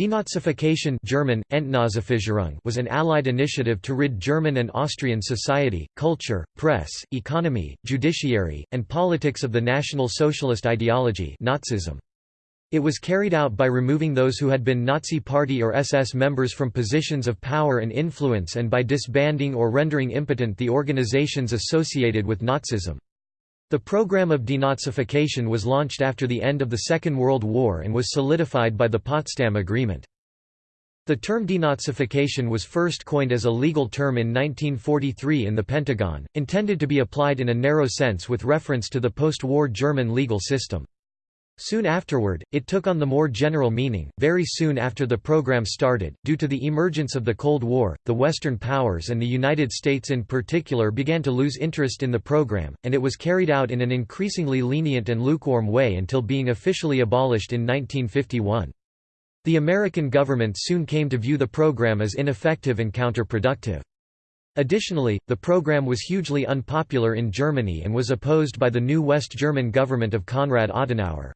Denazification German, was an Allied initiative to rid German and Austrian society, culture, press, economy, judiciary, and politics of the National Socialist ideology Nazism. It was carried out by removing those who had been Nazi Party or SS members from positions of power and influence and by disbanding or rendering impotent the organizations associated with Nazism. The program of denazification was launched after the end of the Second World War and was solidified by the Potsdam Agreement. The term denazification was first coined as a legal term in 1943 in the Pentagon, intended to be applied in a narrow sense with reference to the post-war German legal system. Soon afterward, it took on the more general meaning. Very soon after the program started, due to the emergence of the Cold War, the Western powers and the United States in particular began to lose interest in the program, and it was carried out in an increasingly lenient and lukewarm way until being officially abolished in 1951. The American government soon came to view the program as ineffective and counterproductive. Additionally, the program was hugely unpopular in Germany and was opposed by the new West German government of Konrad Adenauer.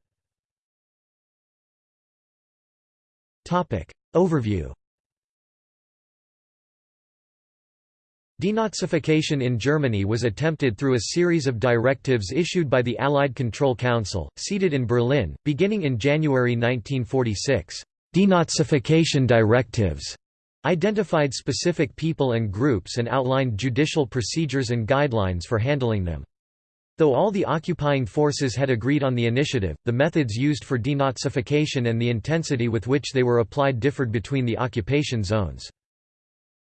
Topic. Overview Denazification in Germany was attempted through a series of directives issued by the Allied Control Council, seated in Berlin, beginning in January 1946. Denazification directives identified specific people and groups and outlined judicial procedures and guidelines for handling them. Though all the occupying forces had agreed on the initiative, the methods used for denazification and the intensity with which they were applied differed between the occupation zones.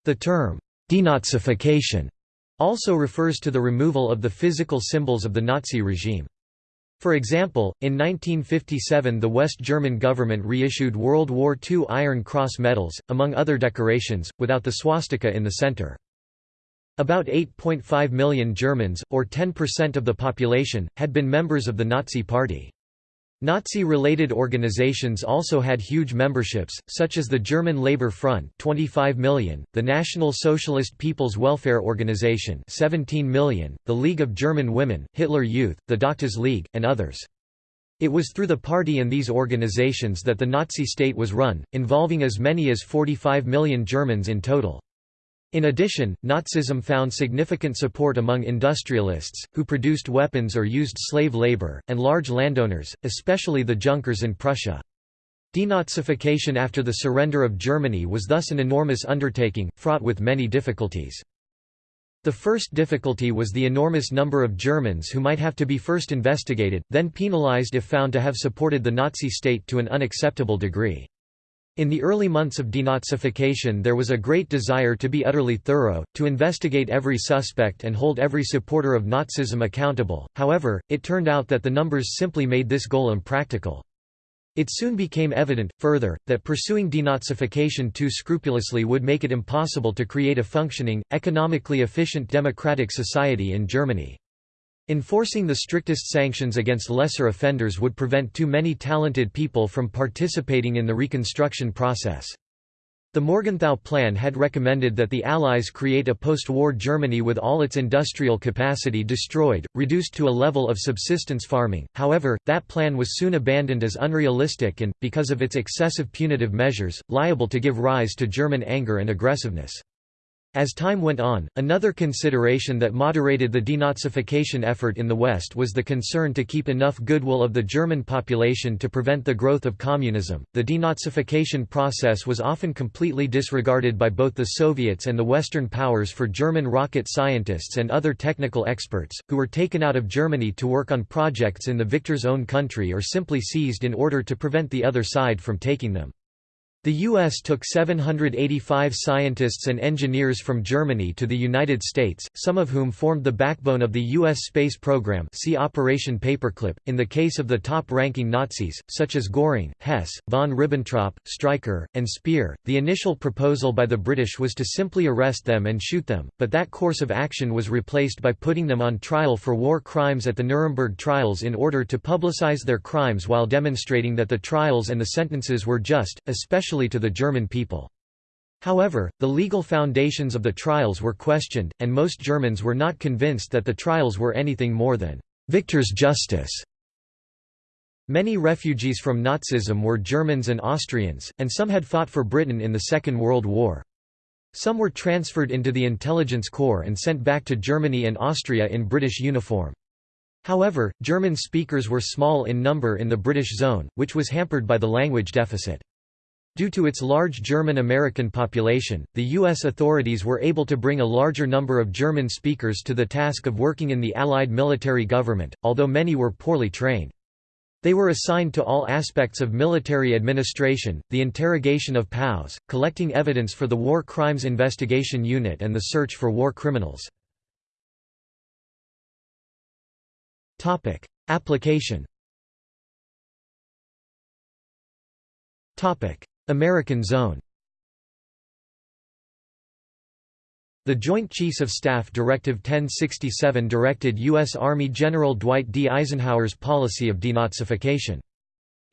The term, denazification, also refers to the removal of the physical symbols of the Nazi regime. For example, in 1957 the West German government reissued World War II Iron Cross medals, among other decorations, without the swastika in the center. About 8.5 million Germans, or 10% of the population, had been members of the Nazi Party. Nazi-related organizations also had huge memberships, such as the German Labour Front 25 million, the National Socialist People's Welfare Organization 17 million, the League of German Women, Hitler Youth, the Doctors League, and others. It was through the party and these organizations that the Nazi state was run, involving as many as 45 million Germans in total. In addition, Nazism found significant support among industrialists, who produced weapons or used slave labor, and large landowners, especially the Junkers in Prussia. Denazification after the surrender of Germany was thus an enormous undertaking, fraught with many difficulties. The first difficulty was the enormous number of Germans who might have to be first investigated, then penalized if found to have supported the Nazi state to an unacceptable degree. In the early months of denazification there was a great desire to be utterly thorough, to investigate every suspect and hold every supporter of Nazism accountable, however, it turned out that the numbers simply made this goal impractical. It soon became evident, further, that pursuing denazification too scrupulously would make it impossible to create a functioning, economically efficient democratic society in Germany. Enforcing the strictest sanctions against lesser offenders would prevent too many talented people from participating in the reconstruction process. The Morgenthau Plan had recommended that the Allies create a post-war Germany with all its industrial capacity destroyed, reduced to a level of subsistence farming, however, that plan was soon abandoned as unrealistic and, because of its excessive punitive measures, liable to give rise to German anger and aggressiveness. As time went on, another consideration that moderated the denazification effort in the West was the concern to keep enough goodwill of the German population to prevent the growth of communism. The denazification process was often completely disregarded by both the Soviets and the Western powers for German rocket scientists and other technical experts, who were taken out of Germany to work on projects in the victor's own country or simply seized in order to prevent the other side from taking them. The U.S. took 785 scientists and engineers from Germany to the United States, some of whom formed the backbone of the U.S. space program see Operation Paperclip. In the case of the top-ranking Nazis, such as Göring, Hess, von Ribbentrop, Streicher, and Speer, the initial proposal by the British was to simply arrest them and shoot them, but that course of action was replaced by putting them on trial for war crimes at the Nuremberg trials in order to publicize their crimes while demonstrating that the trials and the sentences were just, especially especially to the German people. However, the legal foundations of the trials were questioned, and most Germans were not convinced that the trials were anything more than victor's justice. Many refugees from Nazism were Germans and Austrians, and some had fought for Britain in the Second World War. Some were transferred into the intelligence corps and sent back to Germany and Austria in British uniform. However, German speakers were small in number in the British zone, which was hampered by the language deficit. Due to its large German-American population, the U.S. authorities were able to bring a larger number of German speakers to the task of working in the Allied military government, although many were poorly trained. They were assigned to all aspects of military administration, the interrogation of POWs, collecting evidence for the War Crimes Investigation Unit and the search for war criminals. Application American Zone The Joint Chiefs of Staff Directive 1067 directed U.S. Army General Dwight D. Eisenhower's policy of denazification.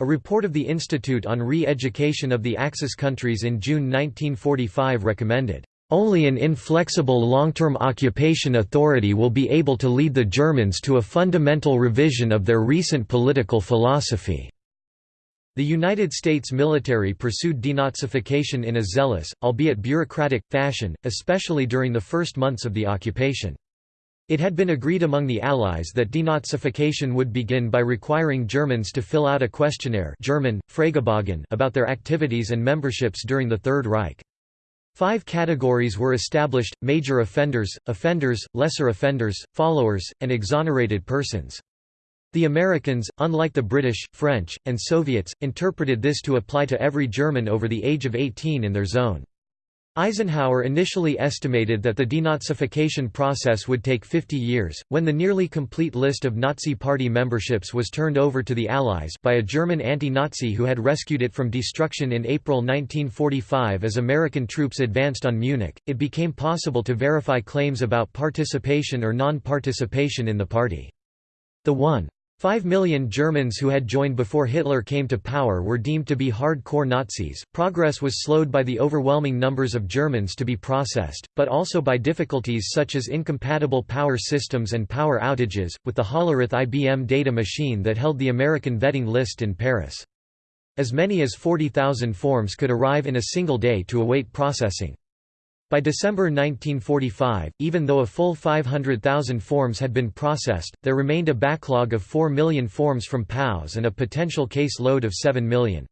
A report of the Institute on Re-Education of the Axis countries in June 1945 recommended, "...only an inflexible long-term occupation authority will be able to lead the Germans to a fundamental revision of their recent political philosophy." The United States military pursued denazification in a zealous, albeit bureaucratic, fashion, especially during the first months of the occupation. It had been agreed among the Allies that denazification would begin by requiring Germans to fill out a questionnaire German, about their activities and memberships during the Third Reich. Five categories were established, major offenders, offenders, lesser offenders, followers, and exonerated persons. The Americans, unlike the British, French, and Soviets, interpreted this to apply to every German over the age of 18 in their zone. Eisenhower initially estimated that the denazification process would take 50 years, when the nearly complete list of Nazi Party memberships was turned over to the Allies by a German anti-Nazi who had rescued it from destruction in April 1945 as American troops advanced on Munich, it became possible to verify claims about participation or non-participation in the party. The one Five million Germans who had joined before Hitler came to power were deemed to be hardcore Nazis. Progress was slowed by the overwhelming numbers of Germans to be processed, but also by difficulties such as incompatible power systems and power outages, with the Hollerith IBM data machine that held the American vetting list in Paris. As many as 40,000 forms could arrive in a single day to await processing. By December 1945, even though a full 500,000 forms had been processed, there remained a backlog of 4 million forms from POWs and a potential case load of 7 million.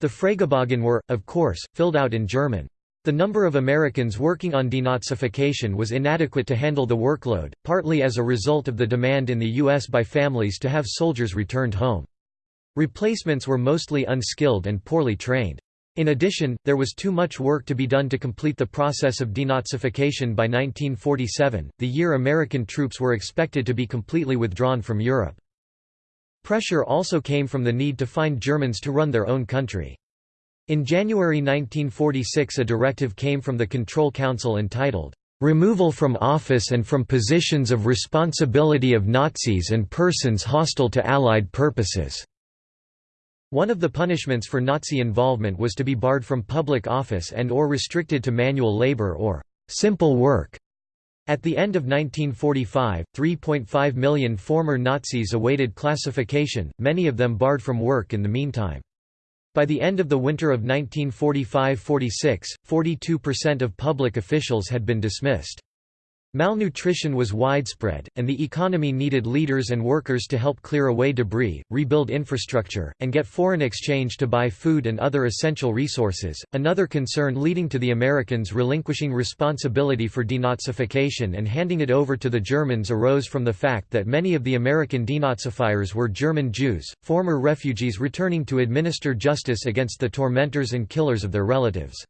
The Fragebogen were, of course, filled out in German. The number of Americans working on denazification was inadequate to handle the workload, partly as a result of the demand in the U.S. by families to have soldiers returned home. Replacements were mostly unskilled and poorly trained. In addition, there was too much work to be done to complete the process of denazification by 1947, the year American troops were expected to be completely withdrawn from Europe. Pressure also came from the need to find Germans to run their own country. In January 1946 a directive came from the Control Council entitled, "...removal from office and from positions of responsibility of Nazis and persons hostile to Allied purposes." One of the punishments for Nazi involvement was to be barred from public office and or restricted to manual labor or simple work. At the end of 1945, 3.5 million former Nazis awaited classification, many of them barred from work in the meantime. By the end of the winter of 1945–46, 42% of public officials had been dismissed. Malnutrition was widespread, and the economy needed leaders and workers to help clear away debris, rebuild infrastructure, and get foreign exchange to buy food and other essential resources. Another concern leading to the Americans relinquishing responsibility for denazification and handing it over to the Germans arose from the fact that many of the American denazifiers were German Jews, former refugees returning to administer justice against the tormentors and killers of their relatives.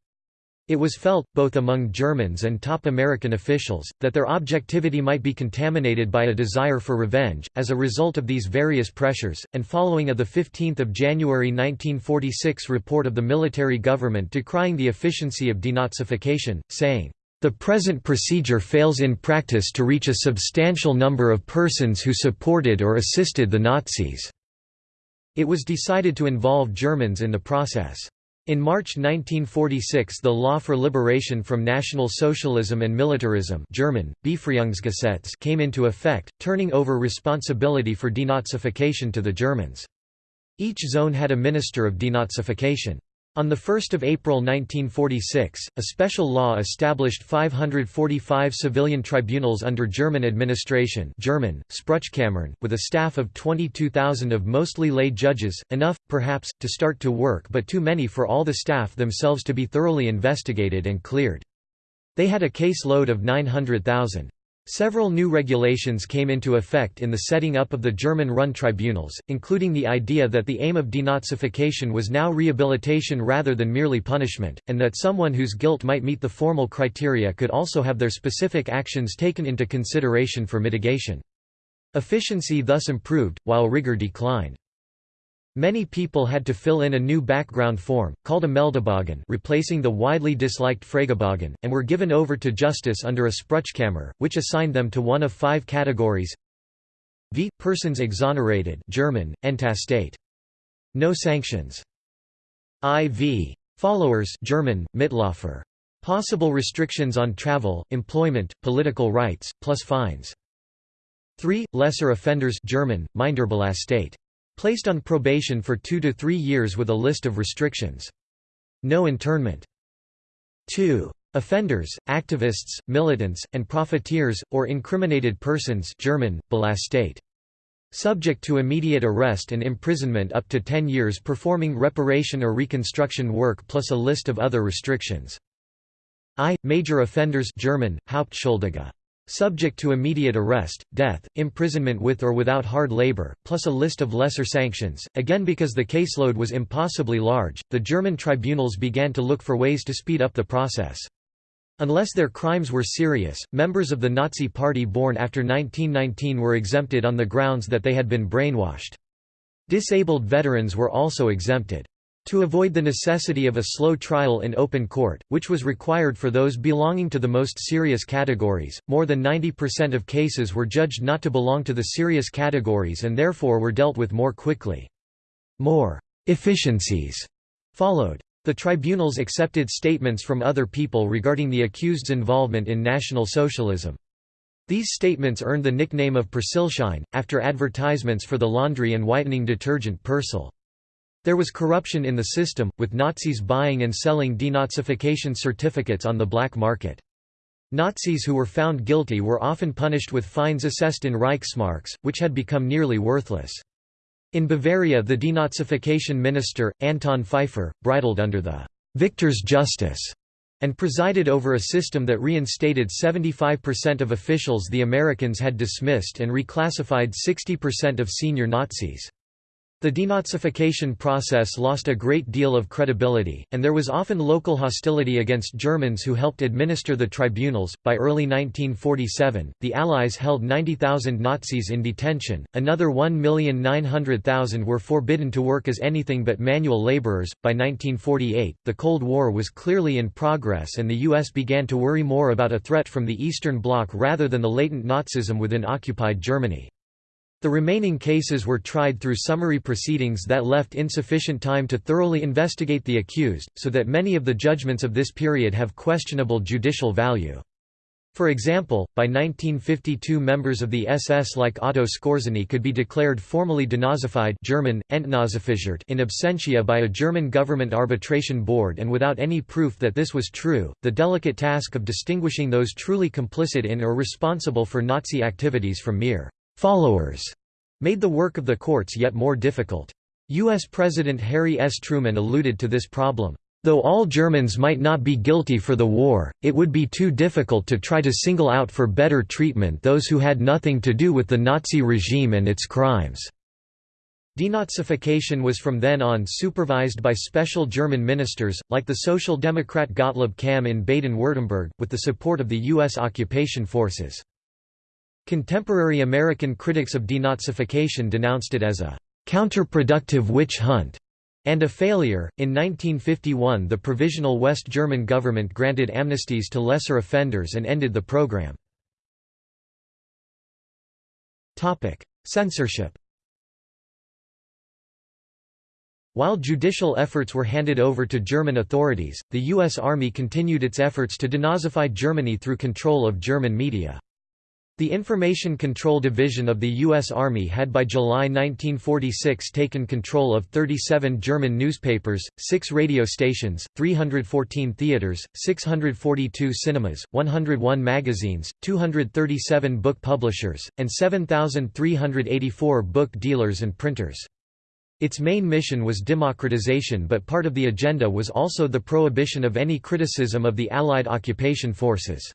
It was felt, both among Germans and top American officials, that their objectivity might be contaminated by a desire for revenge. As a result of these various pressures, and following a 15 January 1946 report of the military government decrying the efficiency of denazification, saying, the present procedure fails in practice to reach a substantial number of persons who supported or assisted the Nazis." It was decided to involve Germans in the process. In March 1946 the Law for Liberation from National Socialism and Militarism German, came into effect, turning over responsibility for denazification to the Germans. Each zone had a minister of denazification. On 1 April 1946, a special law established 545 civilian tribunals under German administration German, with a staff of 22,000 of mostly lay judges, enough, perhaps, to start to work but too many for all the staff themselves to be thoroughly investigated and cleared. They had a case load of 900,000. Several new regulations came into effect in the setting up of the German-run tribunals, including the idea that the aim of denazification was now rehabilitation rather than merely punishment, and that someone whose guilt might meet the formal criteria could also have their specific actions taken into consideration for mitigation. Efficiency thus improved, while rigor declined. Many people had to fill in a new background form, called a Meldebogen replacing the widely disliked Fragebogen, and were given over to justice under a Spruchkammer, which assigned them to one of five categories v. Persons exonerated German, Entlastete. No sanctions. IV. Followers German, Mitlaufer. Possible restrictions on travel, employment, political rights, plus fines. 3. Lesser offenders German, Minderbelastet. Placed on probation for two to three years with a list of restrictions. No internment. 2. Offenders, activists, militants, and profiteers, or incriminated persons German, Belastete. Subject to immediate arrest and imprisonment up to 10 years performing reparation or reconstruction work plus a list of other restrictions. I. Major offenders German, Hauptschuldige subject to immediate arrest, death, imprisonment with or without hard labor, plus a list of lesser sanctions. Again, because the caseload was impossibly large, the German tribunals began to look for ways to speed up the process. Unless their crimes were serious, members of the Nazi Party born after 1919 were exempted on the grounds that they had been brainwashed. Disabled veterans were also exempted. To avoid the necessity of a slow trial in open court, which was required for those belonging to the most serious categories, more than 90% of cases were judged not to belong to the serious categories and therefore were dealt with more quickly. More efficiencies followed. The tribunals accepted statements from other people regarding the accused's involvement in National Socialism. These statements earned the nickname of Persilschein, after advertisements for the laundry and whitening detergent Persil. There was corruption in the system, with Nazis buying and selling denazification certificates on the black market. Nazis who were found guilty were often punished with fines assessed in Reichsmarks, which had become nearly worthless. In Bavaria the denazification minister, Anton Pfeiffer, bridled under the «victor's justice» and presided over a system that reinstated 75% of officials the Americans had dismissed and reclassified 60% of senior Nazis. The denazification process lost a great deal of credibility, and there was often local hostility against Germans who helped administer the tribunals. By early 1947, the Allies held 90,000 Nazis in detention, another 1,900,000 were forbidden to work as anything but manual laborers. By 1948, the Cold War was clearly in progress and the U.S. began to worry more about a threat from the Eastern Bloc rather than the latent Nazism within occupied Germany. The remaining cases were tried through summary proceedings that left insufficient time to thoroughly investigate the accused, so that many of the judgments of this period have questionable judicial value. For example, by 1952 members of the SS like Otto Skorzeny could be declared formally denazified German, in absentia by a German government arbitration board and without any proof that this was true, the delicate task of distinguishing those truly complicit in or responsible for Nazi activities from mere followers made the work of the courts yet more difficult. U.S. President Harry S. Truman alluded to this problem. Though all Germans might not be guilty for the war, it would be too difficult to try to single out for better treatment those who had nothing to do with the Nazi regime and its crimes. Denazification was from then on supervised by special German ministers, like the Social Democrat Gottlob Kamm in Baden-Württemberg, with the support of the U.S. occupation forces. Contemporary American critics of denazification denounced it as a counterproductive witch hunt and a failure. In 1951, the Provisional West German government granted amnesties to lesser offenders and ended the program. Topic: Censorship. While judicial efforts were handed over to German authorities, the U.S. Army continued its efforts to denazify Germany through control of German media. The Information Control Division of the U.S. Army had by July 1946 taken control of 37 German newspapers, 6 radio stations, 314 theaters, 642 cinemas, 101 magazines, 237 book publishers, and 7,384 book dealers and printers. Its main mission was democratization but part of the agenda was also the prohibition of any criticism of the Allied occupation forces.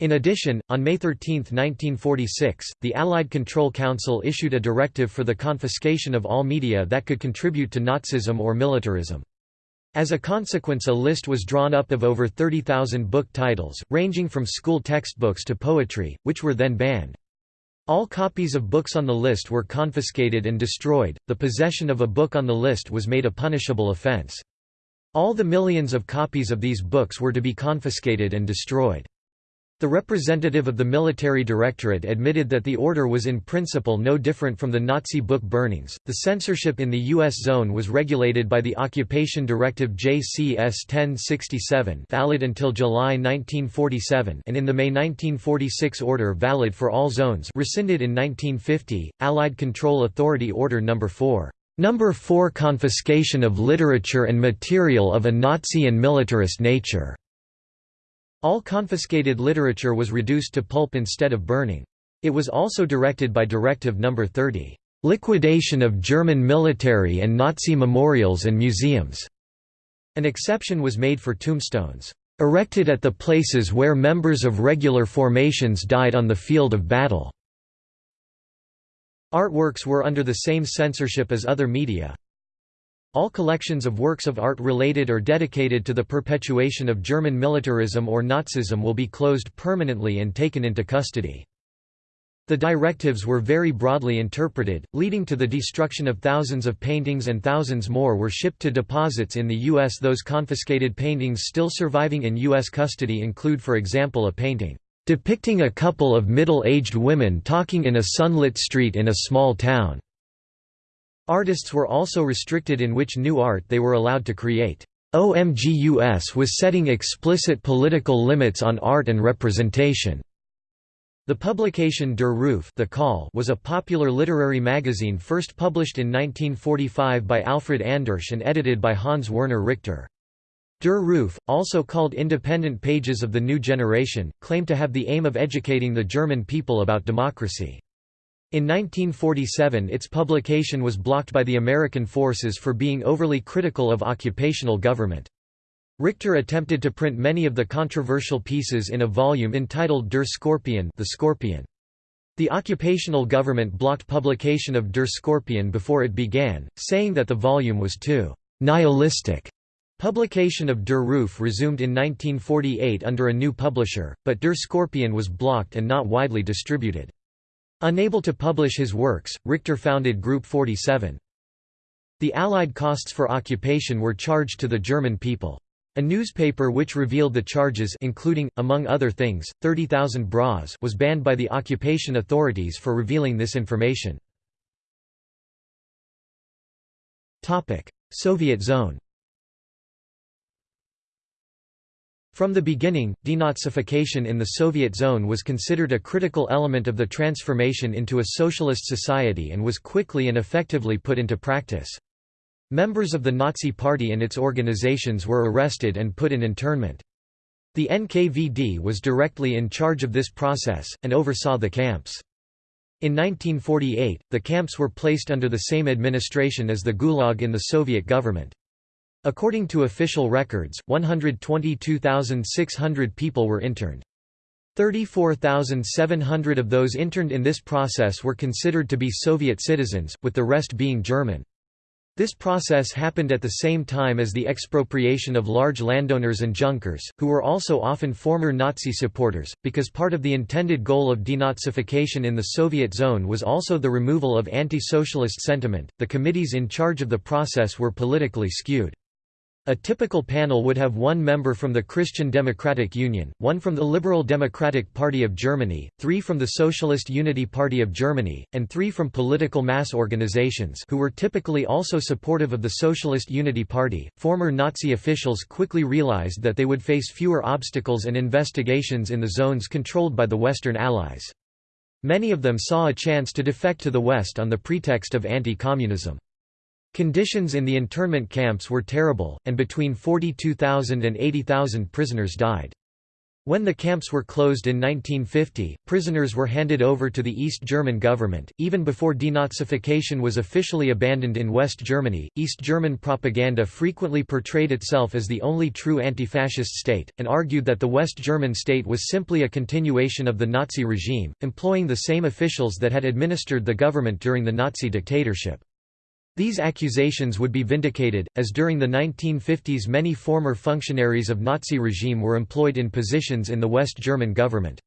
In addition, on May 13, 1946, the Allied Control Council issued a directive for the confiscation of all media that could contribute to Nazism or militarism. As a consequence a list was drawn up of over 30,000 book titles, ranging from school textbooks to poetry, which were then banned. All copies of books on the list were confiscated and destroyed, the possession of a book on the list was made a punishable offense. All the millions of copies of these books were to be confiscated and destroyed. The representative of the military directorate admitted that the order was in principle no different from the Nazi book burnings. The censorship in the U.S. zone was regulated by the Occupation Directive JCS 1067, valid until July 1947, and in the May 1946 order valid for all zones, rescinded in 1950, Allied Control Authority Order No. 4. Number 4 Confiscation of literature and material of a Nazi and militarist nature all confiscated literature was reduced to pulp instead of burning. It was also directed by Directive No. 30, "...liquidation of German military and Nazi memorials and museums." An exception was made for tombstones, "...erected at the places where members of regular formations died on the field of battle." Artworks were under the same censorship as other media, all collections of works of art related or dedicated to the perpetuation of German militarism or Nazism will be closed permanently and taken into custody. The directives were very broadly interpreted, leading to the destruction of thousands of paintings and thousands more were shipped to deposits in the U.S. Those confiscated paintings still surviving in U.S. custody include for example a painting, "...depicting a couple of middle-aged women talking in a sunlit street in a small town." Artists were also restricted in which new art they were allowed to create. OMGUS was setting explicit political limits on art and representation. The publication Der Ruf the Call was a popular literary magazine first published in 1945 by Alfred Andersch and edited by Hans Werner Richter. Der Ruf, also called Independent Pages of the New Generation, claimed to have the aim of educating the German people about democracy. In 1947 its publication was blocked by the American forces for being overly critical of occupational government. Richter attempted to print many of the controversial pieces in a volume entitled Der Skorpion the Scorpion. The occupational government blocked publication of Der Skorpion before it began, saying that the volume was too «nihilistic». Publication of Der Ruf resumed in 1948 under a new publisher, but Der Skorpion was blocked and not widely distributed. Unable to publish his works, Richter founded Group 47. The Allied costs for occupation were charged to the German people. A newspaper which revealed the charges including, among other things, 30,000 bras was banned by the occupation authorities for revealing this information. Soviet zone From the beginning, denazification in the Soviet zone was considered a critical element of the transformation into a socialist society and was quickly and effectively put into practice. Members of the Nazi Party and its organizations were arrested and put in internment. The NKVD was directly in charge of this process, and oversaw the camps. In 1948, the camps were placed under the same administration as the Gulag in the Soviet government. According to official records, 122,600 people were interned. 34,700 of those interned in this process were considered to be Soviet citizens, with the rest being German. This process happened at the same time as the expropriation of large landowners and Junkers, who were also often former Nazi supporters, because part of the intended goal of denazification in the Soviet zone was also the removal of anti-socialist sentiment. The committees in charge of the process were politically skewed. A typical panel would have one member from the Christian Democratic Union, one from the Liberal Democratic Party of Germany, three from the Socialist Unity Party of Germany, and three from political mass organizations who were typically also supportive of the Socialist Unity Party. Former Nazi officials quickly realized that they would face fewer obstacles and investigations in the zones controlled by the Western Allies. Many of them saw a chance to defect to the West on the pretext of anti-communism. Conditions in the internment camps were terrible, and between 42,000 and 80,000 prisoners died. When the camps were closed in 1950, prisoners were handed over to the East German government. Even before denazification was officially abandoned in West Germany, East German propaganda frequently portrayed itself as the only true anti fascist state, and argued that the West German state was simply a continuation of the Nazi regime, employing the same officials that had administered the government during the Nazi dictatorship. These accusations would be vindicated, as during the 1950s many former functionaries of Nazi regime were employed in positions in the West German government.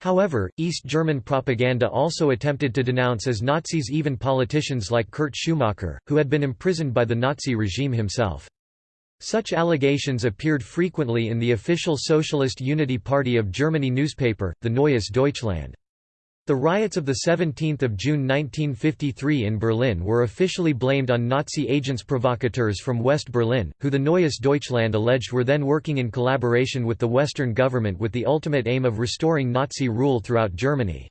However, East German propaganda also attempted to denounce as Nazis even politicians like Kurt Schumacher, who had been imprisoned by the Nazi regime himself. Such allegations appeared frequently in the official Socialist Unity Party of Germany newspaper, the Neues Deutschland. The riots of 17 June 1953 in Berlin were officially blamed on Nazi agents provocateurs from West Berlin, who the Neues Deutschland alleged were then working in collaboration with the Western government with the ultimate aim of restoring Nazi rule throughout Germany.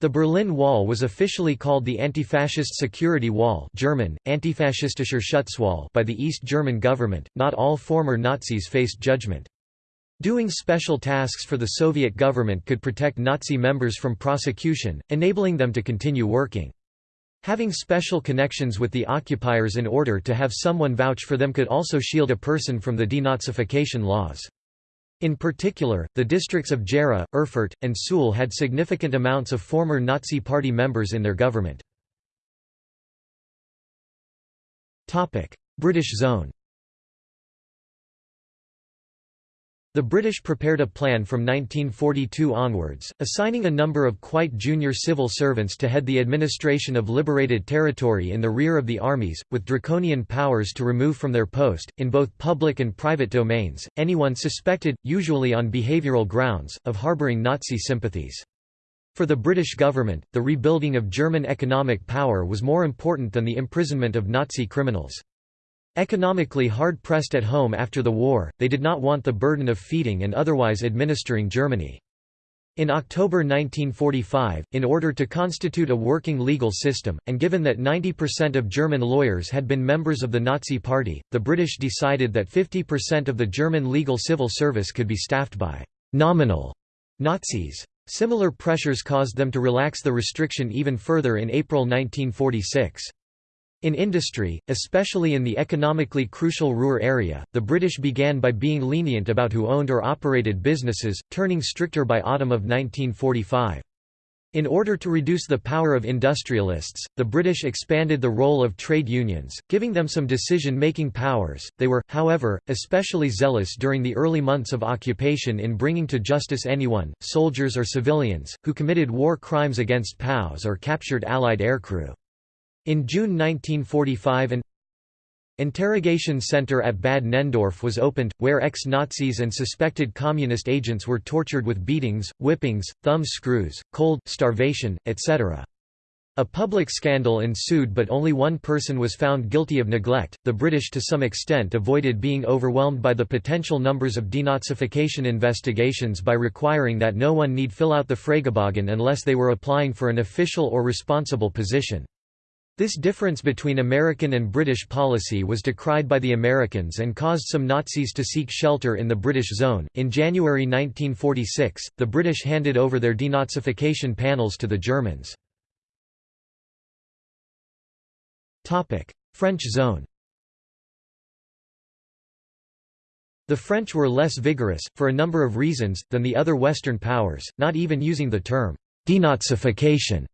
The Berlin Wall was officially called the Anti-Fascist Security Wall German, Antifaschistischer Schutzwall by the East German government. Not all former Nazis faced judgment. Doing special tasks for the Soviet government could protect Nazi members from prosecution, enabling them to continue working. Having special connections with the occupiers in order to have someone vouch for them could also shield a person from the denazification laws. In particular, the districts of Gera, Erfurt, and Suhl had significant amounts of former Nazi Party members in their government. British zone The British prepared a plan from 1942 onwards, assigning a number of quite junior civil servants to head the administration of liberated territory in the rear of the armies, with draconian powers to remove from their post, in both public and private domains, anyone suspected, usually on behavioural grounds, of harbouring Nazi sympathies. For the British government, the rebuilding of German economic power was more important than the imprisonment of Nazi criminals. Economically hard-pressed at home after the war, they did not want the burden of feeding and otherwise administering Germany. In October 1945, in order to constitute a working legal system, and given that 90% of German lawyers had been members of the Nazi Party, the British decided that 50% of the German legal civil service could be staffed by «nominal» Nazis. Similar pressures caused them to relax the restriction even further in April 1946. In industry, especially in the economically crucial Ruhr area, the British began by being lenient about who owned or operated businesses, turning stricter by autumn of 1945. In order to reduce the power of industrialists, the British expanded the role of trade unions, giving them some decision-making powers. They were, however, especially zealous during the early months of occupation in bringing to justice anyone, soldiers or civilians, who committed war crimes against POWs or captured Allied aircrew. In June 1945 an interrogation center at Bad Nenndorf was opened, where ex-Nazis and suspected communist agents were tortured with beatings, whippings, thumb screws, cold, starvation, etc. A public scandal ensued but only one person was found guilty of neglect. The British to some extent avoided being overwhelmed by the potential numbers of denazification investigations by requiring that no one need fill out the Fragebogen unless they were applying for an official or responsible position. This difference between American and British policy was decried by the Americans and caused some Nazis to seek shelter in the British zone. In January 1946, the British handed over their denazification panels to the Germans. Topic: French zone. The French were less vigorous, for a number of reasons, than the other Western powers, not even using the term denazification,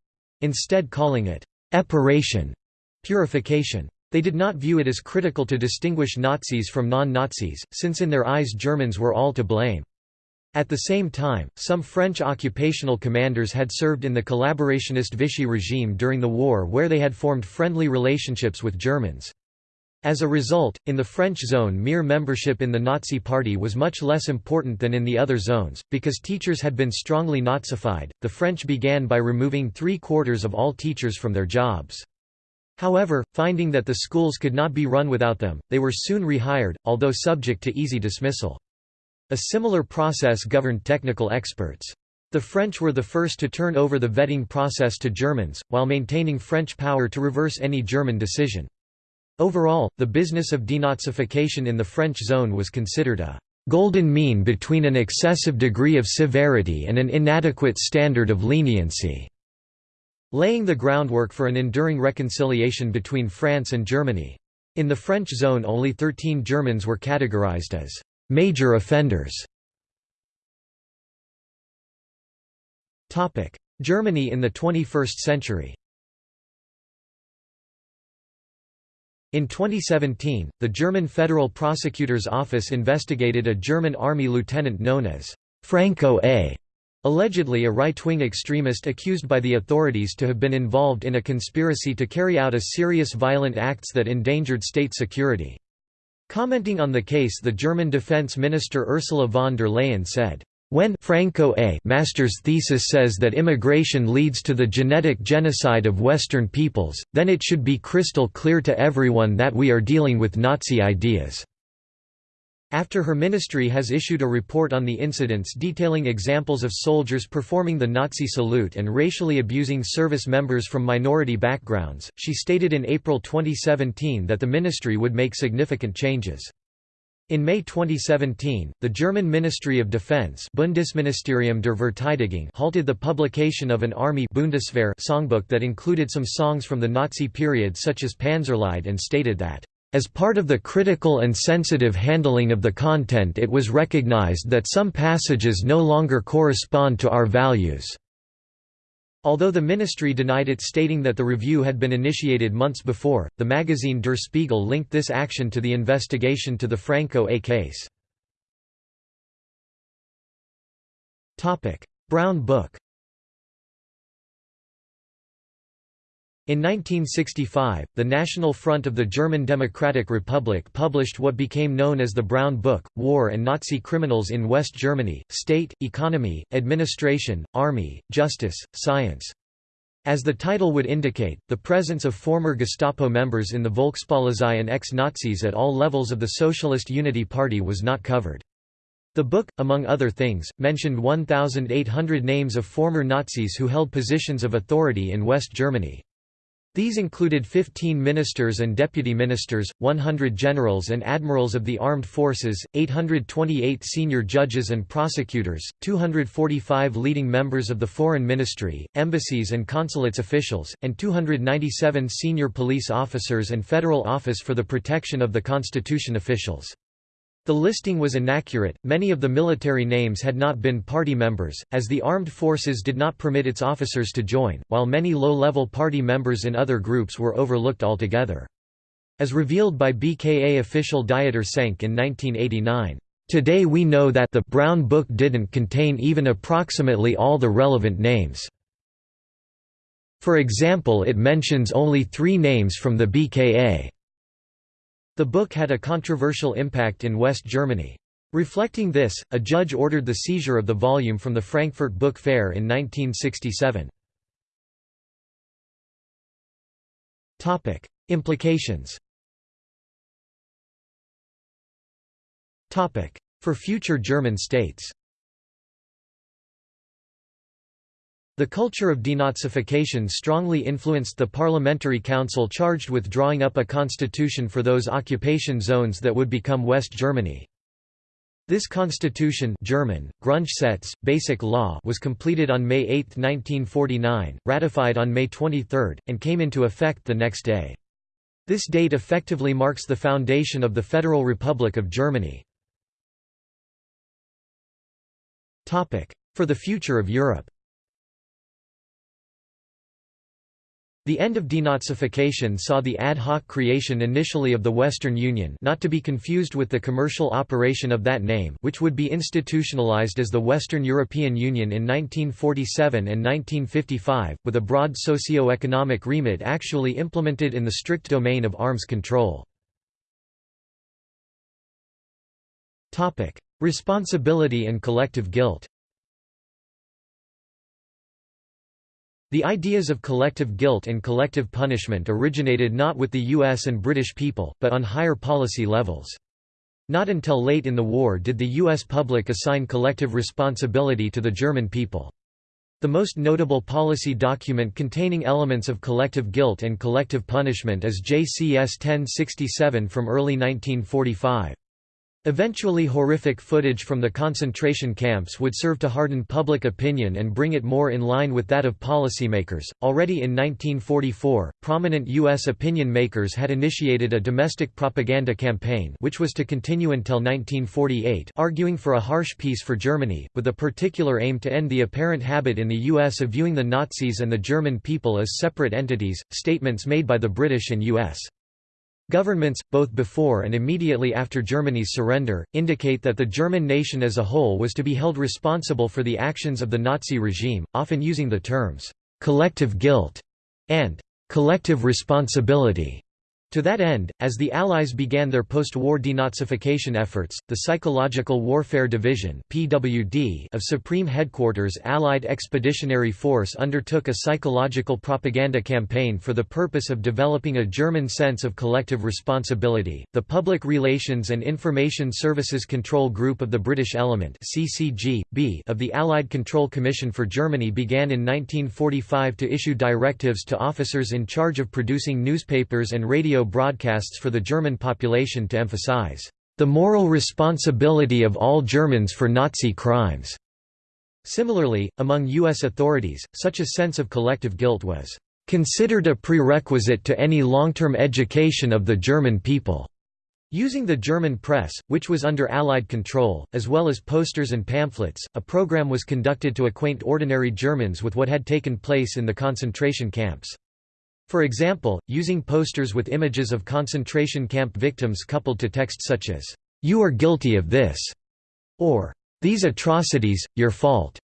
instead calling it Epuration, purification. They did not view it as critical to distinguish Nazis from non-Nazis, since in their eyes Germans were all to blame. At the same time, some French occupational commanders had served in the collaborationist Vichy regime during the war where they had formed friendly relationships with Germans. As a result, in the French zone mere membership in the Nazi Party was much less important than in the other zones, because teachers had been strongly Nazified. The French began by removing three quarters of all teachers from their jobs. However, finding that the schools could not be run without them, they were soon rehired, although subject to easy dismissal. A similar process governed technical experts. The French were the first to turn over the vetting process to Germans, while maintaining French power to reverse any German decision. Overall, the business of denazification in the French zone was considered a golden mean between an excessive degree of severity and an inadequate standard of leniency, laying the groundwork for an enduring reconciliation between France and Germany. In the French zone only 13 Germans were categorized as major offenders. Germany in the 21st century In 2017, the German Federal Prosecutor's Office investigated a German army lieutenant known as Franco A., allegedly a right-wing extremist accused by the authorities to have been involved in a conspiracy to carry out a serious violent acts that endangered state security. Commenting on the case the German defense minister Ursula von der Leyen said, when Franco A. Master's thesis says that immigration leads to the genetic genocide of Western peoples, then it should be crystal clear to everyone that we are dealing with Nazi ideas. After her ministry has issued a report on the incidents detailing examples of soldiers performing the Nazi salute and racially abusing service members from minority backgrounds, she stated in April 2017 that the ministry would make significant changes. In May 2017, the German Ministry of Defense Bundesministerium der Verteidigung halted the publication of an Army Bundeswehr songbook that included some songs from the Nazi period such as Panzerlied and stated that, "...as part of the critical and sensitive handling of the content it was recognized that some passages no longer correspond to our values." Although the ministry denied it stating that the review had been initiated months before, the magazine Der Spiegel linked this action to the investigation to the Franco A case. Brown Book In 1965, the National Front of the German Democratic Republic published what became known as the Brown Book, War and Nazi Criminals in West Germany, State, Economy, Administration, Army, Justice, Science. As the title would indicate, the presence of former Gestapo members in the Volkspolizei and ex-Nazis at all levels of the Socialist Unity Party was not covered. The book, among other things, mentioned 1,800 names of former Nazis who held positions of authority in West Germany. These included 15 ministers and deputy ministers, 100 generals and admirals of the armed forces, 828 senior judges and prosecutors, 245 leading members of the foreign ministry, embassies and consulates officials, and 297 senior police officers and Federal Office for the Protection of the Constitution officials. The listing was inaccurate, many of the military names had not been party members, as the armed forces did not permit its officers to join, while many low-level party members in other groups were overlooked altogether. As revealed by BKA official Dieter Schenk in 1989, "...today we know that the Brown Book didn't contain even approximately all the relevant names." For example it mentions only three names from the BKA. The book had a controversial impact in West Germany. Reflecting this, a judge ordered the seizure of the volume from the Frankfurt Book Fair in 1967. Topic: Implications Topic: For future German states The culture of denazification strongly influenced the parliamentary council charged with drawing up a constitution for those occupation zones that would become West Germany. This constitution German, Grundgesetz, Basic Law was completed on May 8, 1949, ratified on May 23, and came into effect the next day. This date effectively marks the foundation of the Federal Republic of Germany. For the future of Europe The end of denazification saw the ad hoc creation initially of the Western Union not to be confused with the commercial operation of that name which would be institutionalized as the Western European Union in 1947 and 1955, with a broad socio-economic remit actually implemented in the strict domain of arms control. Responsibility and collective guilt The ideas of collective guilt and collective punishment originated not with the US and British people, but on higher policy levels. Not until late in the war did the U.S. public assign collective responsibility to the German people. The most notable policy document containing elements of collective guilt and collective punishment is JCS 1067 from early 1945. Eventually horrific footage from the concentration camps would serve to harden public opinion and bring it more in line with that of policymakers. Already in 1944, prominent U.S. opinion makers had initiated a domestic propaganda campaign which was to continue until 1948 arguing for a harsh peace for Germany, with a particular aim to end the apparent habit in the U.S. of viewing the Nazis and the German people as separate entities, statements made by the British and U.S. Governments, both before and immediately after Germany's surrender, indicate that the German nation as a whole was to be held responsible for the actions of the Nazi regime, often using the terms, "'collective guilt' and "'collective responsibility' To that end, as the Allies began their post-war denazification efforts, the Psychological Warfare Division (PWD) of Supreme Headquarters Allied Expeditionary Force undertook a psychological propaganda campaign for the purpose of developing a German sense of collective responsibility. The Public Relations and Information Services Control Group of the British Element (CCG) of the Allied Control Commission for Germany began in 1945 to issue directives to officers in charge of producing newspapers and radio broadcasts for the German population to emphasize, "...the moral responsibility of all Germans for Nazi crimes." Similarly, among U.S. authorities, such a sense of collective guilt was considered a prerequisite to any long-term education of the German people. Using the German press, which was under Allied control, as well as posters and pamphlets, a program was conducted to acquaint ordinary Germans with what had taken place in the concentration camps. For example, using posters with images of concentration camp victims coupled to text such as, "'You are guilty of this' or "'These atrocities, your fault'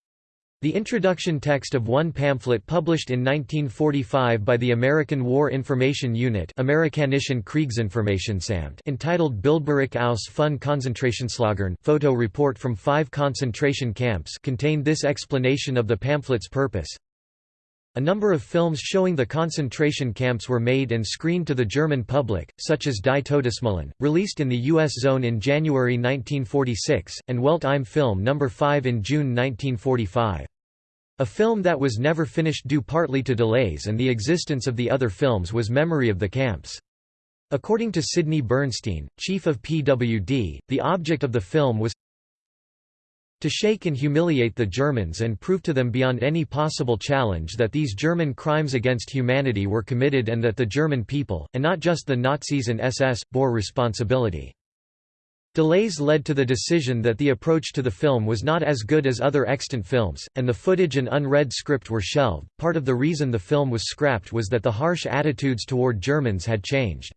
The introduction text of one pamphlet published in 1945 by the American War Information Unit Amerikanischen Kriegsinformationsamt entitled Bildbericht aus fünf Konzentrationslagern photo report from five concentration camps contained this explanation of the pamphlet's purpose. A number of films showing the concentration camps were made and screened to the German public, such as Die Todesmühlen, released in the U.S. zone in January 1946, and Welt im Film No. 5 in June 1945. A film that was never finished due partly to delays and the existence of the other films was Memory of the Camps. According to Sidney Bernstein, chief of PWD, the object of the film was to shake and humiliate the Germans and prove to them beyond any possible challenge that these German crimes against humanity were committed and that the German people, and not just the Nazis and SS, bore responsibility. Delays led to the decision that the approach to the film was not as good as other extant films, and the footage and unread script were shelved. Part of the reason the film was scrapped was that the harsh attitudes toward Germans had changed.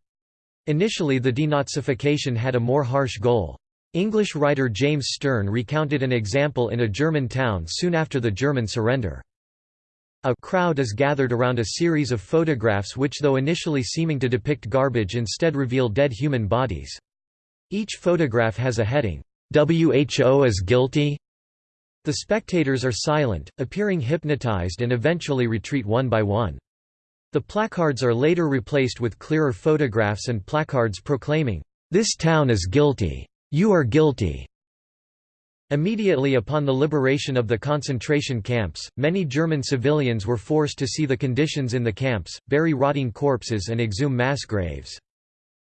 Initially the denazification had a more harsh goal. English writer James Stern recounted an example in a German town soon after the German surrender. A crowd is gathered around a series of photographs which though initially seeming to depict garbage instead reveal dead human bodies. Each photograph has a heading, WHO is guilty? The spectators are silent, appearing hypnotized and eventually retreat one by one. The placards are later replaced with clearer photographs and placards proclaiming, "'This town is guilty' You are guilty. Immediately upon the liberation of the concentration camps, many German civilians were forced to see the conditions in the camps, bury rotting corpses and exhume mass graves.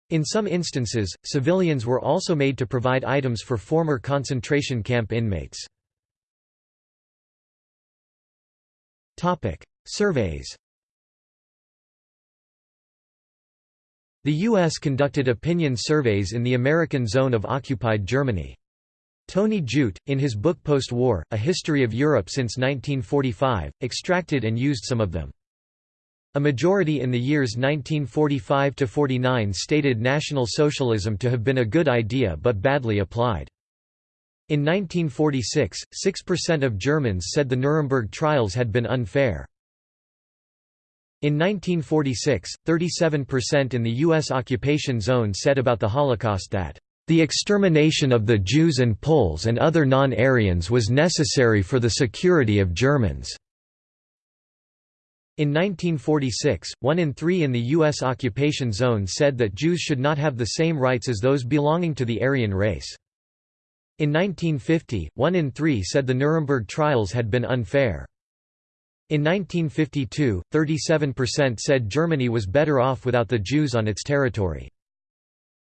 In some instances, civilians were also made to provide items for former concentration camp inmates. Surveys The U.S. conducted opinion surveys in the American zone of occupied Germany. Tony Judt, in his book Post-War, A History of Europe since 1945, extracted and used some of them. A majority in the years 1945–49 stated National Socialism to have been a good idea but badly applied. In 1946, 6% of Germans said the Nuremberg trials had been unfair. In 1946, 37% in the U.S. occupation zone said about the Holocaust that, "...the extermination of the Jews and Poles and other non-Aryans was necessary for the security of Germans." In 1946, one in three in the U.S. occupation zone said that Jews should not have the same rights as those belonging to the Aryan race. In 1950, one in three said the Nuremberg trials had been unfair. In 1952, 37% said Germany was better off without the Jews on its territory.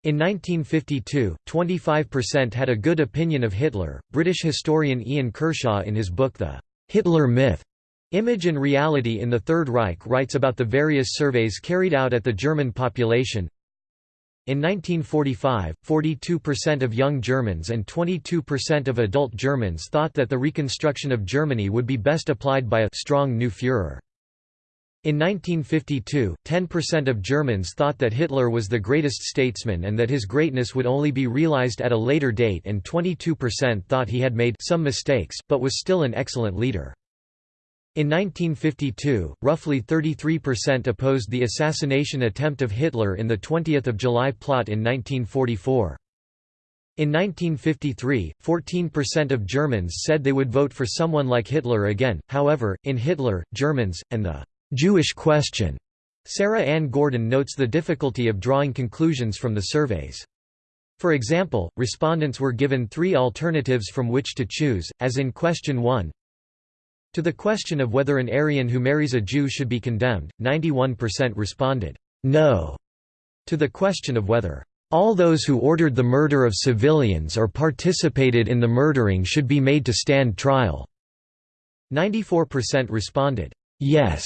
In 1952, 25% had a good opinion of Hitler. British historian Ian Kershaw in his book The Hitler Myth Image and Reality in the Third Reich writes about the various surveys carried out at the German population. In 1945, 42% of young Germans and 22% of adult Germans thought that the reconstruction of Germany would be best applied by a strong new Führer. In 1952, 10% of Germans thought that Hitler was the greatest statesman and that his greatness would only be realized at a later date and 22% thought he had made some mistakes, but was still an excellent leader. In 1952, roughly 33% opposed the assassination attempt of Hitler in the 20th of July plot in 1944. In 1953, 14% of Germans said they would vote for someone like Hitler again, however, in Hitler, Germans, and the «Jewish question», Sarah Ann Gordon notes the difficulty of drawing conclusions from the surveys. For example, respondents were given three alternatives from which to choose, as in question 1, to the question of whether an Aryan who marries a Jew should be condemned, 91% responded, no. To the question of whether all those who ordered the murder of civilians or participated in the murdering should be made to stand trial, 94% responded, yes.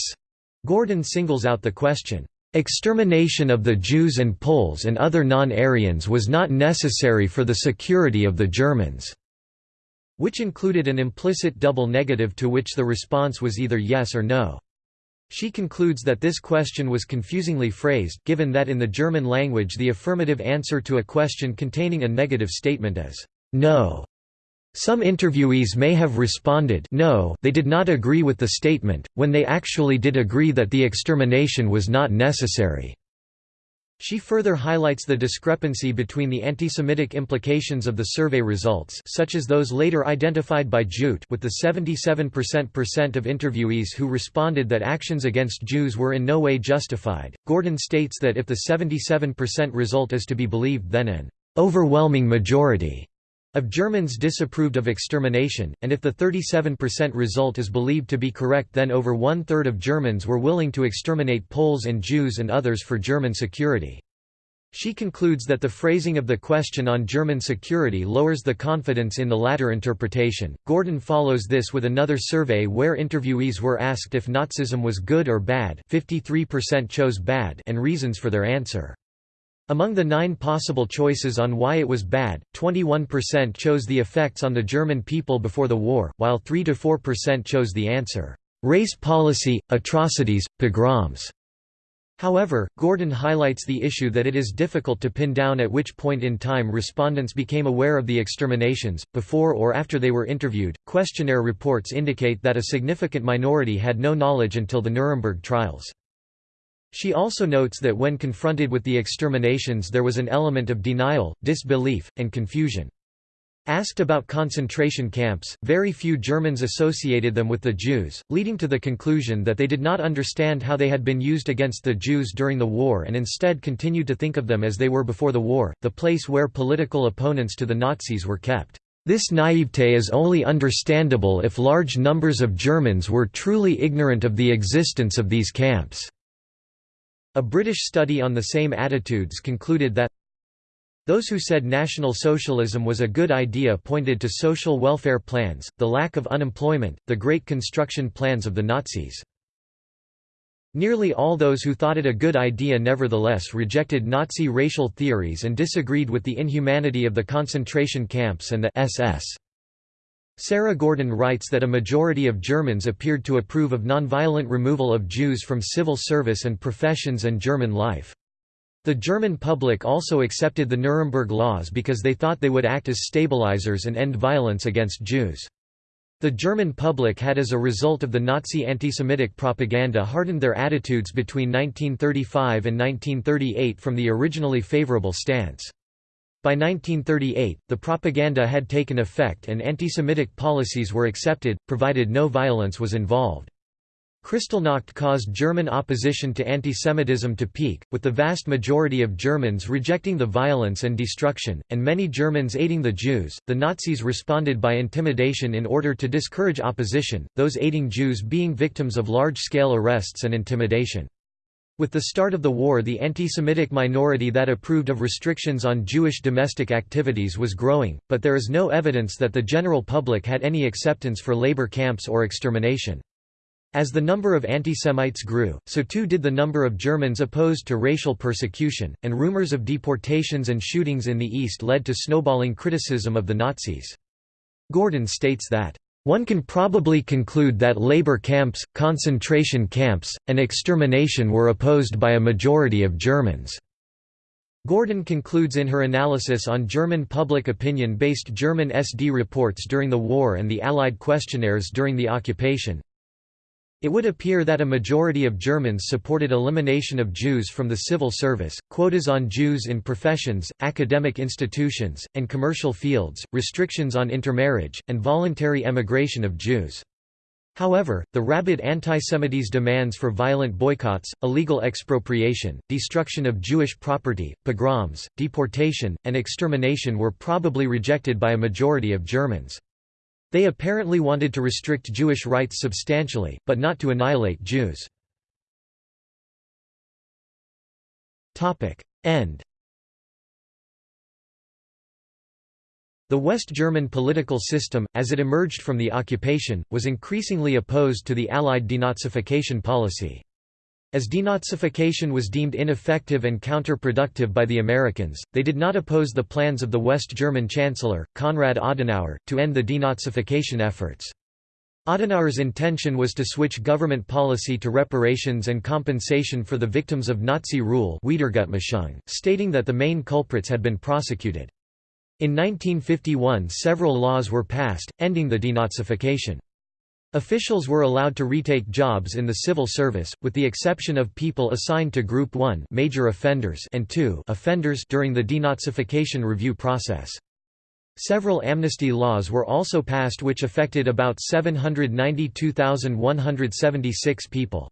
Gordon singles out the question, Extermination of the Jews and Poles and other non-Aryans was not necessary for the security of the Germans which included an implicit double negative to which the response was either yes or no. She concludes that this question was confusingly phrased, given that in the German language the affirmative answer to a question containing a negative statement is no. Some interviewees may have responded no they did not agree with the statement, when they actually did agree that the extermination was not necessary. She further highlights the discrepancy between the anti-Semitic implications of the survey results such as those later identified by Jute with the 77% of interviewees who responded that actions against Jews were in no way justified. Gordon states that if the 77% result is to be believed then an overwhelming majority of Germans disapproved of extermination, and if the 37% result is believed to be correct then over one-third of Germans were willing to exterminate Poles and Jews and others for German security. She concludes that the phrasing of the question on German security lowers the confidence in the latter interpretation. Gordon follows this with another survey where interviewees were asked if Nazism was good or bad 53% chose bad and reasons for their answer. Among the nine possible choices on why it was bad, 21% chose the effects on the German people before the war, while 3–4% chose the answer, "...race policy, atrocities, pogroms." However, Gordon highlights the issue that it is difficult to pin down at which point in time respondents became aware of the exterminations, before or after they were interviewed. Questionnaire reports indicate that a significant minority had no knowledge until the Nuremberg trials. She also notes that when confronted with the exterminations there was an element of denial, disbelief, and confusion. Asked about concentration camps, very few Germans associated them with the Jews, leading to the conclusion that they did not understand how they had been used against the Jews during the war and instead continued to think of them as they were before the war, the place where political opponents to the Nazis were kept. This naivete is only understandable if large numbers of Germans were truly ignorant of the existence of these camps. A British study on the same attitudes concluded that those who said National Socialism was a good idea pointed to social welfare plans, the lack of unemployment, the great construction plans of the Nazis. Nearly all those who thought it a good idea nevertheless rejected Nazi racial theories and disagreed with the inhumanity of the concentration camps and the SS. Sarah Gordon writes that a majority of Germans appeared to approve of nonviolent removal of Jews from civil service and professions and German life. The German public also accepted the Nuremberg laws because they thought they would act as stabilizers and end violence against Jews. The German public had as a result of the Nazi anti-Semitic propaganda hardened their attitudes between 1935 and 1938 from the originally favorable stance. By 1938, the propaganda had taken effect and anti-Semitic policies were accepted, provided no violence was involved. Kristallnacht caused German opposition to anti-Semitism to peak, with the vast majority of Germans rejecting the violence and destruction, and many Germans aiding the Jews. The Nazis responded by intimidation in order to discourage opposition, those aiding Jews being victims of large scale arrests and intimidation. With the start of the war the anti-Semitic minority that approved of restrictions on Jewish domestic activities was growing, but there is no evidence that the general public had any acceptance for labor camps or extermination. As the number of anti-Semites grew, so too did the number of Germans opposed to racial persecution, and rumors of deportations and shootings in the East led to snowballing criticism of the Nazis. Gordon states that, "...one can probably conclude that labor camps, concentration camps, and extermination were opposed by a majority of Germans." Gordon concludes in her analysis on German public opinion-based German SD reports during the war and the Allied questionnaires during the occupation, it would appear that a majority of Germans supported elimination of Jews from the civil service, quotas on Jews in professions, academic institutions, and commercial fields, restrictions on intermarriage, and voluntary emigration of Jews. However, the rabid antisemites' demands for violent boycotts, illegal expropriation, destruction of Jewish property, pogroms, deportation, and extermination were probably rejected by a majority of Germans. They apparently wanted to restrict Jewish rights substantially, but not to annihilate Jews. End The West German political system, as it emerged from the occupation, was increasingly opposed to the Allied denazification policy. As denazification was deemed ineffective and counterproductive by the Americans, they did not oppose the plans of the West German Chancellor, Konrad Adenauer, to end the denazification efforts. Adenauer's intention was to switch government policy to reparations and compensation for the victims of Nazi rule stating that the main culprits had been prosecuted. In 1951 several laws were passed, ending the denazification. Officials were allowed to retake jobs in the civil service, with the exception of people assigned to Group 1 major offenders and 2 offenders during the denazification review process. Several amnesty laws were also passed which affected about 792,176 people.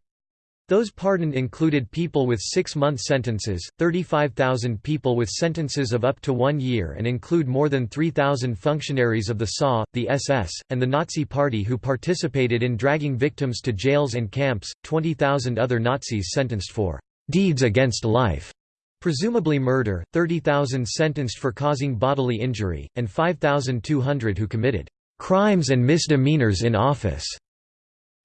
Those pardoned included people with six-month sentences, 35,000 people with sentences of up to one year and include more than 3,000 functionaries of the SA, the SS, and the Nazi Party who participated in dragging victims to jails and camps, 20,000 other Nazis sentenced for «deeds against life», presumably murder, 30,000 sentenced for causing bodily injury, and 5,200 who committed «crimes and misdemeanors in office».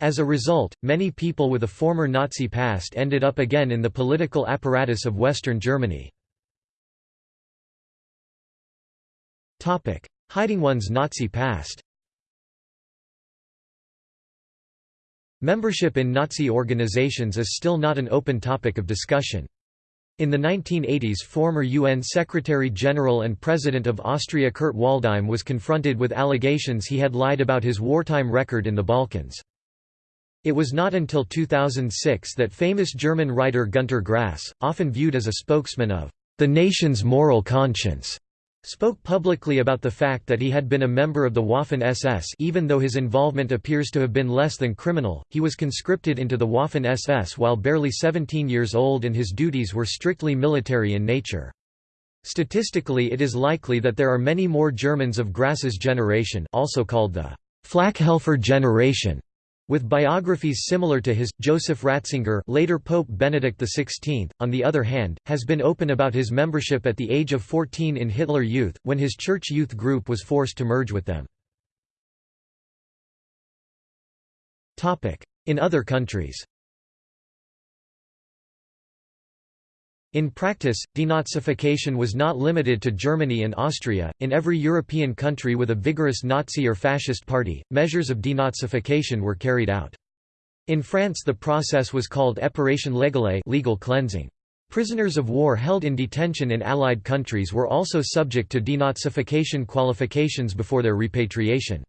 As a result, many people with a former Nazi past ended up again in the political apparatus of Western Germany. Hiding one's Nazi past Membership in Nazi organizations is still not an open topic of discussion. In the 1980s former UN Secretary-General and President of Austria Kurt Waldheim was confronted with allegations he had lied about his wartime record in the Balkans. It was not until 2006 that famous German writer Günter Grass, often viewed as a spokesman of the nation's moral conscience, spoke publicly about the fact that he had been a member of the Waffen-SS even though his involvement appears to have been less than criminal, he was conscripted into the Waffen-SS while barely 17 years old and his duties were strictly military in nature. Statistically it is likely that there are many more Germans of Grass's generation also called the Flakhelfer generation with biographies similar to his, Joseph Ratzinger later Pope Benedict XVI, on the other hand, has been open about his membership at the age of 14 in Hitler Youth, when his church youth group was forced to merge with them. In other countries In practice, denazification was not limited to Germany and Austria. In every European country with a vigorous Nazi or fascist party, measures of denazification were carried out. In France, the process was called épuration légale, legal cleansing. Prisoners of war held in detention in Allied countries were also subject to denazification qualifications before their repatriation.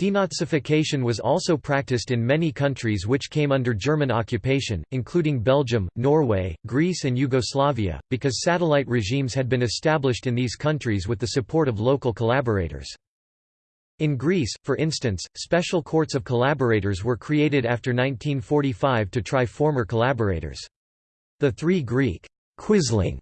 Denazification was also practiced in many countries which came under German occupation, including Belgium, Norway, Greece and Yugoslavia, because satellite regimes had been established in these countries with the support of local collaborators. In Greece, for instance, special courts of collaborators were created after 1945 to try former collaborators. The three Greek quisling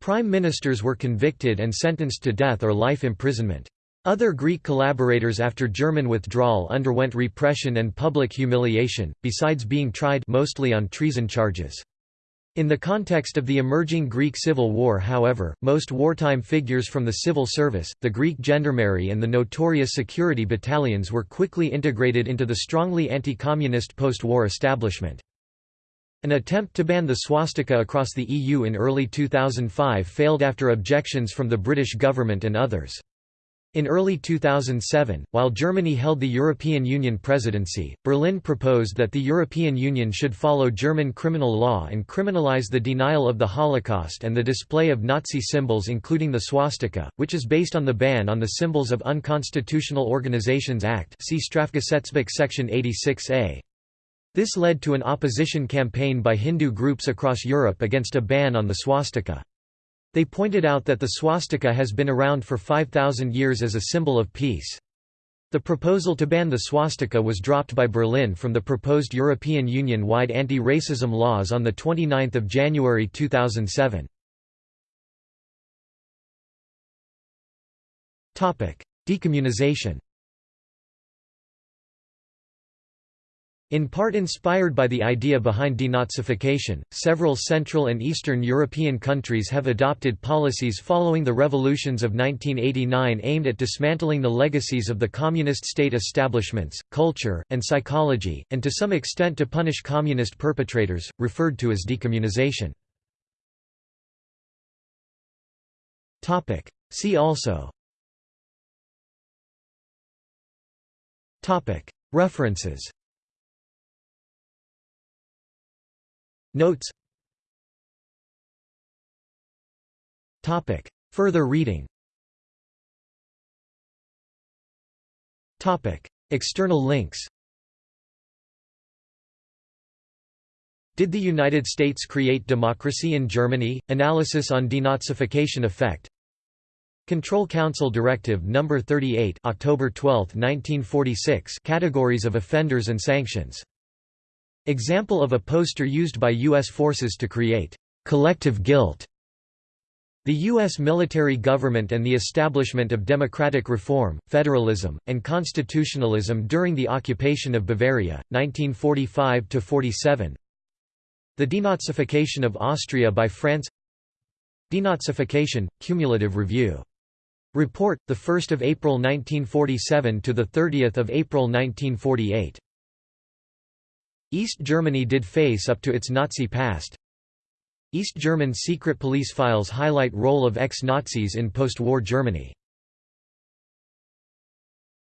prime ministers were convicted and sentenced to death or life imprisonment. Other Greek collaborators after German withdrawal underwent repression and public humiliation, besides being tried mostly on treason charges. In the context of the emerging Greek Civil War however, most wartime figures from the civil service, the Greek gendarmerie and the notorious security battalions were quickly integrated into the strongly anti-communist post-war establishment. An attempt to ban the swastika across the EU in early 2005 failed after objections from the British government and others. In early 2007, while Germany held the European Union presidency, Berlin proposed that the European Union should follow German criminal law and criminalize the denial of the Holocaust and the display of Nazi symbols including the swastika, which is based on the ban on the Symbols of Unconstitutional Organizations Act see Strafgesetzbuch section 86a. This led to an opposition campaign by Hindu groups across Europe against a ban on the swastika. They pointed out that the swastika has been around for 5,000 years as a symbol of peace. The proposal to ban the swastika was dropped by Berlin from the proposed European Union-wide anti-racism laws on 29 January 2007. Decommunization In part inspired by the idea behind denazification, several Central and Eastern European countries have adopted policies following the revolutions of 1989 aimed at dismantling the legacies of the communist state establishments, culture, and psychology, and to some extent to punish communist perpetrators, referred to as decommunization. See also References Notes. Further reading. External links. Did the United States create democracy in Germany? Analysis on denazification effect. Control Council Directive No. 38 October 12, 1946 Categories of offenders and sanctions Example of a poster used by U.S. forces to create collective guilt. The U.S. military government and the establishment of democratic reform, federalism, and constitutionalism during the occupation of Bavaria, 1945–47 The denazification of Austria by France Denazification, Cumulative Review. Report, 1 April 1947 to 30 April 1948 East Germany did face up to its Nazi past. East German secret police files highlight role of ex-Nazis in post-war Germany